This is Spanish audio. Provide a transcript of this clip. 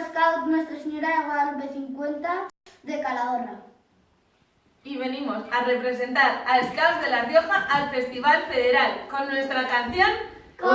Scout Nuestra Señora de Guadalupe 50 de Calahorra. Y venimos a representar a Scouts de La Rioja al Festival Federal con nuestra canción ¿Cómo